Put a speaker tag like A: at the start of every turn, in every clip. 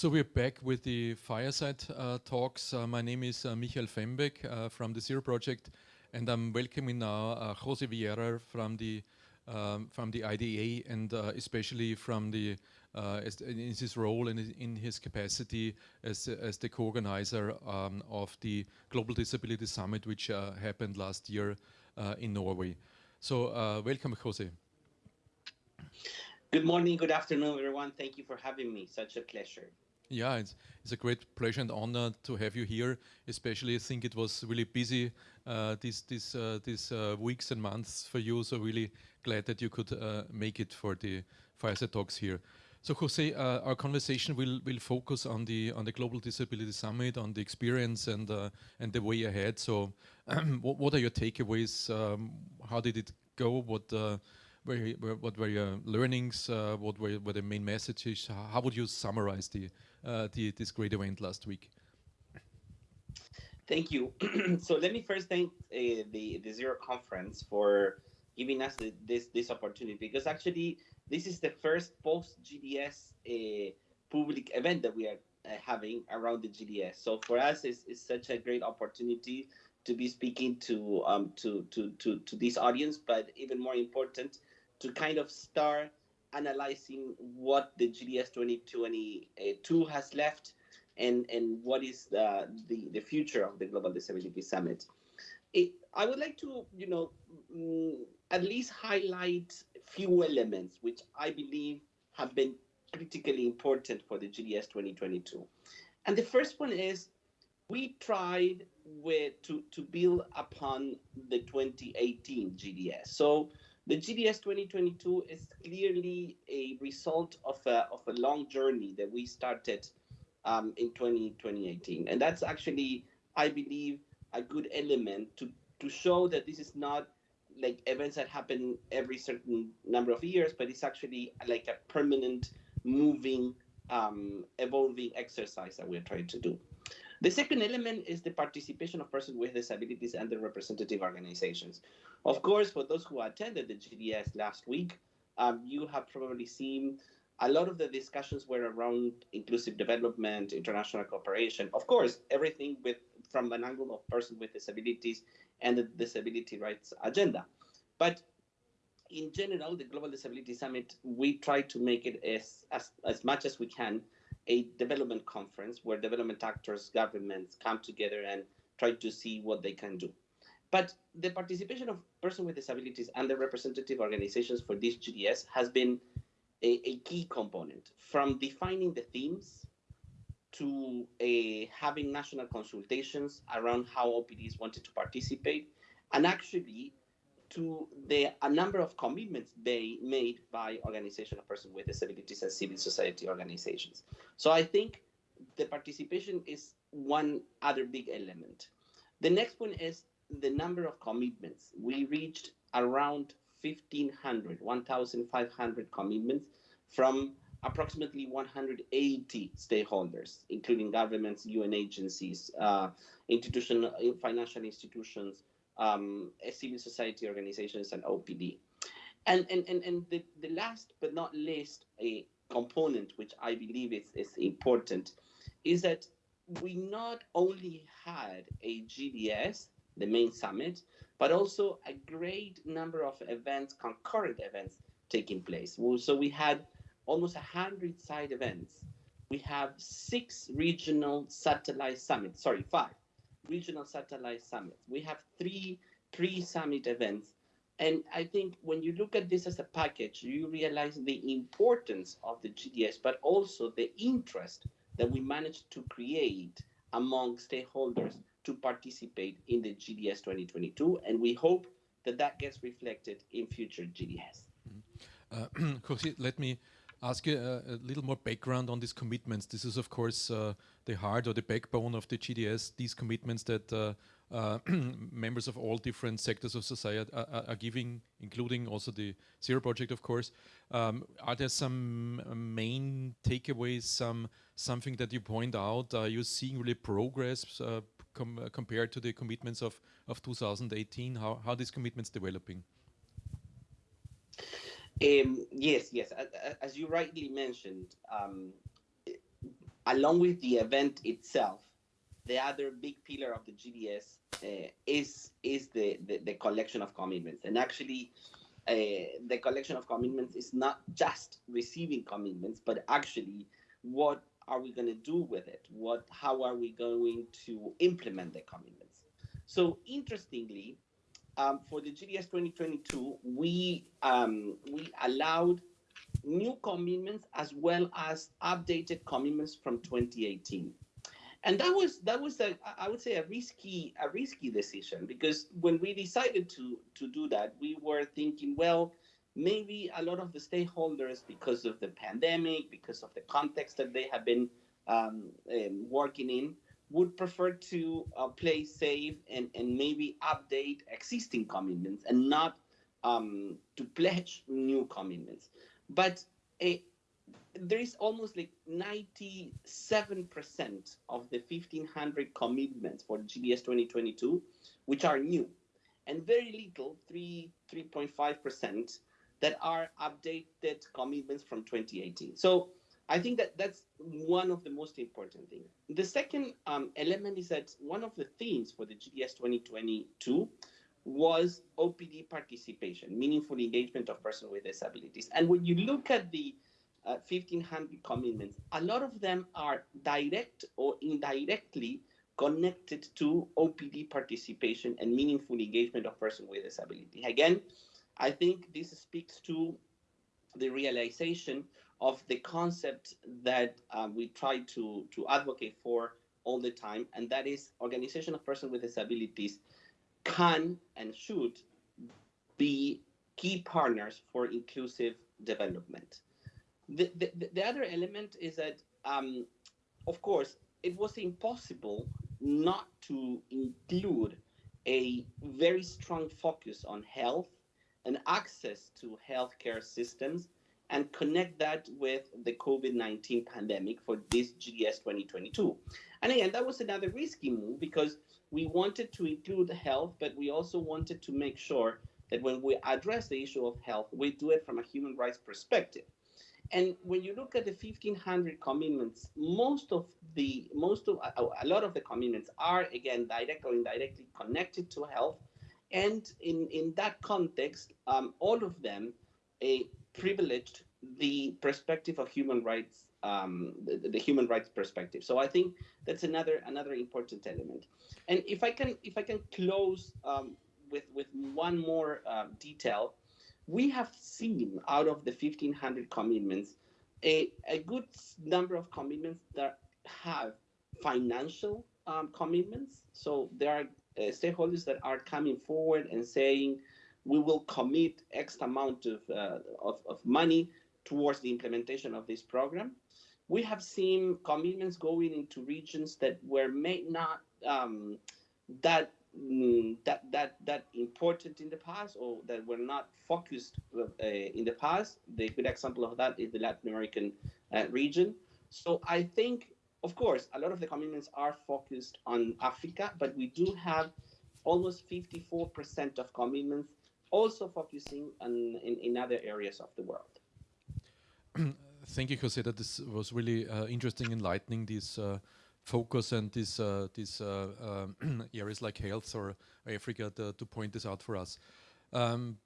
A: So we're back with the fireside uh, talks. Uh, my name is uh, Michael Fembek uh, from the Zero Project, and I'm welcoming now uh, Jose Viera from the um, from the IDA and uh, especially from the in his role and in his capacity as as the co-organizer um, of the Global Disability Summit, which happened last year in Norway. So welcome, Jose.
B: Good morning, good afternoon, everyone. Thank you for having me. Such a pleasure.
A: Yeah, it's, it's a great pleasure and honor to have you here. Especially, I think it was really busy uh, these these uh, these uh, weeks and months for you. So really glad that you could uh, make it for the Fireside Talks here. So Jose, uh, our conversation will will focus on the on the Global Disability Summit, on the experience and uh, and the way ahead. So, what, what, are your takeaways? Um, how did it go? What were, what were your learnings? What were, were, the main messages? How would you summarize the, the this great event last week?
B: Thank you. so let me first thank uh, the the Zero Conference for giving us the, this this opportunity because actually this is the first post GDS uh, public event that we are uh, having around the GDS. So for us, it's, it's such a great opportunity to be speaking to um, to, to to to this audience, but even more important, to kind of start analyzing what the GDS 2022 has left and, and what is the, the, the future of the Global Disability Summit. It, I would like to, you know, mm, at least highlight few elements which I believe have been critically important for the GDS 2022. And the first one is we tried with, to, to build upon the 2018 GDS. So the GDS 2022 is clearly a result of a, of a long journey that we started um, in 20, 2018. And that's actually, I believe, a good element to, to show that this is not like events that happen every certain number of years, but it's actually like a permanent, moving, um, evolving exercise that we're trying to do. The second element is the participation of persons with disabilities and the representative organizations. Of course, for those who attended the GDS last week, um, you have probably seen a lot of the discussions were around inclusive development, international cooperation. Of course, everything with from an angle of persons with disabilities and the disability rights agenda. But in general, the Global Disability Summit, we try to make it as, as, as much as we can a development conference where development actors, governments come together and try to see what they can do. But the participation of persons with disabilities and the representative organizations for this GDS has been a, a key component from defining the themes to a, having national consultations around how OPDs wanted to participate and actually to the a number of commitments they made by organization of persons with disabilities and civil society organizations. So I think the participation is one other big element. The next one is the number of commitments. We reached around 1,500, 1,500 commitments from approximately 180 stakeholders, including governments, UN agencies, uh, institutional, financial institutions, um, civil society organizations, and OPD. And, and, and, and the, the last but not least a component, which I believe is, is important, is that we not only had a GDS, the main summit, but also a great number of events, concurrent events taking place. So we had almost 100 side events. We have six regional satellite summits, sorry, five regional satellite summits. We have three pre-summit events. And I think when you look at this as a package, you realize the importance of the GDS, but also the interest that we managed to create among stakeholders to participate in the GDS 2022. And we hope that that gets reflected in future GDS.
A: Mm -hmm. uh, let me ask you a, a, little more background on these commitments. This is, of course, uh, the heart or the backbone of the GDS, these commitments that uh, uh, members of all different sectors of society are, are, giving, including also the Zero Project, of course. Um, are there some uh, main takeaways, some something that you point out? Are you seeing really progress uh, com uh, compared to the commitments of, of 2018? How, how are these commitments developing?
B: Um, yes, yes. As you rightly mentioned, um, along with the event itself, the other big pillar of the GDS uh, is is the, the, the collection of commitments, and actually. Uh, the collection of commitments is not just receiving commitments, but actually what are we going to do with it? What, how are we going to implement the commitments? So interestingly, um, for the GDS 2022, we um, we allowed new commitments as well as updated commitments from 2018 and that was that was a i would say a risky a risky decision because when we decided to to do that we were thinking well maybe a lot of the stakeholders because of the pandemic because of the context that they have been um, um, working in would prefer to uh, play safe and, and maybe update existing commitments and not um, to pledge new commitments but eh, there is almost like 97% of the 1500 commitments for GDS 2022, which are new, and very little, 3, 3.5%, that are updated commitments from 2018. So I think that that's one of the most important things. The second um, element is that one of the themes for the GDS 2022 was OPD participation, meaningful engagement of persons with disabilities. And when you look at the uh, 1500 commitments, a lot of them are direct or indirectly connected to OPD participation and meaningful engagement of persons with disability. Again, I think this speaks to the realization of the concept that um, we try to, to advocate for all the time, and that is organization of persons with disabilities can and should be key partners for inclusive development. The, the, the other element is that, um, of course, it was impossible not to include a very strong focus on health and access to healthcare systems and connect that with the COVID-19 pandemic for this GDS 2022. And again, that was another risky move because we wanted to include health, but we also wanted to make sure that when we address the issue of health, we do it from a human rights perspective. And when you look at the 1500 commitments, most of the, most of, a, a lot of the commitments are again, direct or indirectly connected to health. And in, in that context, um, all of them uh, privileged the perspective of human rights um, the, the, human rights perspective. So I think that's another another important element. And if I can if I can close um, with with one more uh, detail, we have seen out of the 1500 commitments a, a good number of commitments that have financial um, commitments. So there are uh, stakeholders that are coming forward and saying we will commit X amount of, uh, of, of money towards the implementation of this program we have seen commitments going into regions that were may not um, that mm, that that that important in the past or that were not focused uh, in the past. The good example of that is the Latin American uh, region. So I think, of course, a lot of the commitments are focused on Africa, but we do have almost 54% of commitments also focusing on in, in other areas of the world.
A: thank you, Jose. That this was really uh, interesting, enlightening this uh, focus and these uh, these uh, um, areas like health or Africa to, to, point this out for us. Um,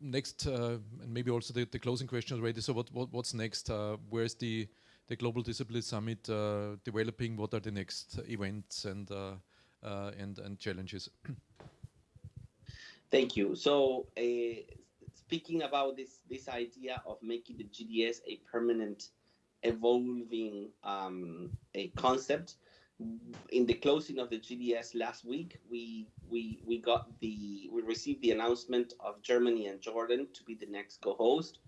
A: next, uh, and maybe also the, the, closing question already. So, what, what what's next? Uh, where's the the Global Disability Summit developing? What are the next events and and and challenges?
B: Thank you. So, speaking about this this idea of making the GDS a permanent, evolving um, a concept. In the closing of the GDS last week, we we we got the we received the announcement of Germany and Jordan to be the next co-host.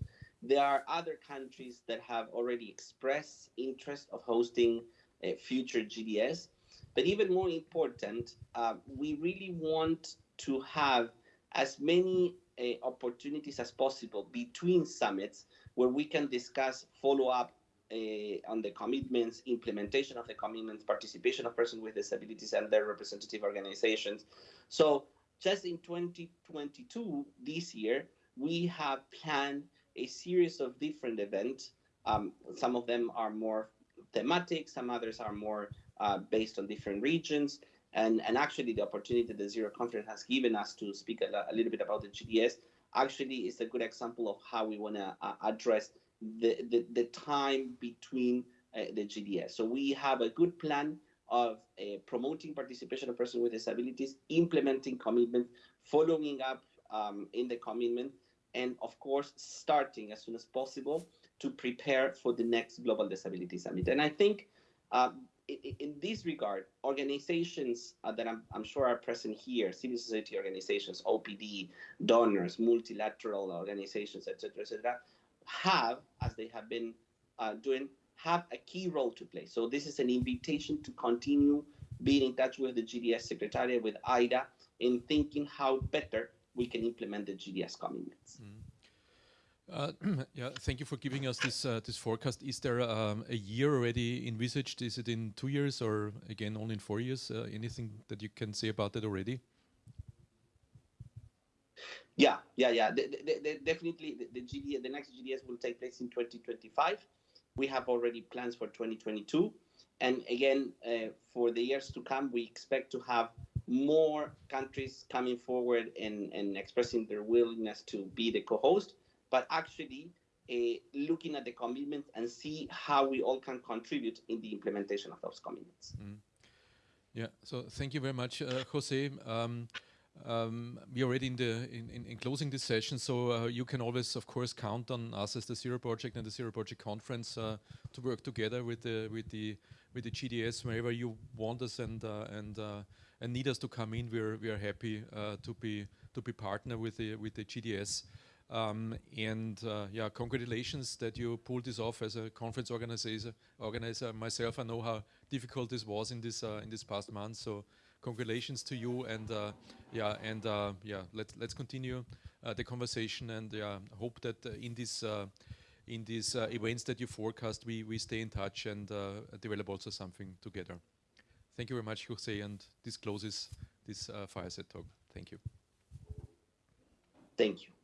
B: There are other countries that have already expressed interest of hosting a future GDS, but even more important, uh, we really want to have as many uh, opportunities as possible between summits where we can discuss follow up uh, on the commitments, implementation of the commitments, participation of persons with disabilities and their representative organizations. So just in 2022, this year, we have planned a series of different events. Um, some of them are more thematic, some others are more uh, based on different regions. And, and actually, the opportunity the Zero Conference has given us to speak a, a little bit about the GDS actually is a good example of how we want to uh, address the, the, the, time between uh, the GDS. So we have a good plan of uh, promoting participation of persons with disabilities, implementing commitment, following up um, in the commitment, and of course, starting as soon as possible to prepare for the next Global Disability Summit. And I think uh, in, this regard, organizations uh, that I'm, I'm, sure are present here, civil society organizations, OPD, donors, multilateral organizations, etc., etc., have, as they have been uh, doing, have a key role to play. So this is an invitation to continue being in touch with the GDS Secretariat, with IDA, in thinking how better we can implement the GDS commitments. Mm.
A: Uh, yeah, thank you for giving us this uh, this forecast. Is there um, a year already envisaged? Is it in two years or again only in four years? Uh, anything that you can say about that already?
B: Yeah, yeah, yeah. The, the, the, definitely, the, the next GDS will take place in 2025. We have already plans for 2022, and again, uh, for the years to come, we expect to have more countries coming forward and, and expressing their willingness to be the co-host but actually uh, looking at the commitments and see how we all can contribute in the implementation of those commitments. Mm.
A: Yeah, so thank you very much, uh, Jose. Um, um, we're already in the in, in, in closing this session, so uh, you can always, of course, count on us as the Zero Project and the Zero Project Conference uh, to work together with the with the with the GDS wherever you want us and uh, and uh, and need us to come in. We're we are happy uh, to be to be partner with the with the GDS. Um, and uh, yeah, congratulations that you pulled this off as a conference organizer. Organizer myself, I know how difficult this was in this uh, in this past month. So congratulations to you, and uh, yeah, and uh, yeah, let's let's continue uh, the conversation, and yeah, hope that uh, in this in these events that you forecast, we we stay in touch and develop also something together. Thank you very much, Jose, and this closes this fireside talk. Thank you.
B: Thank you.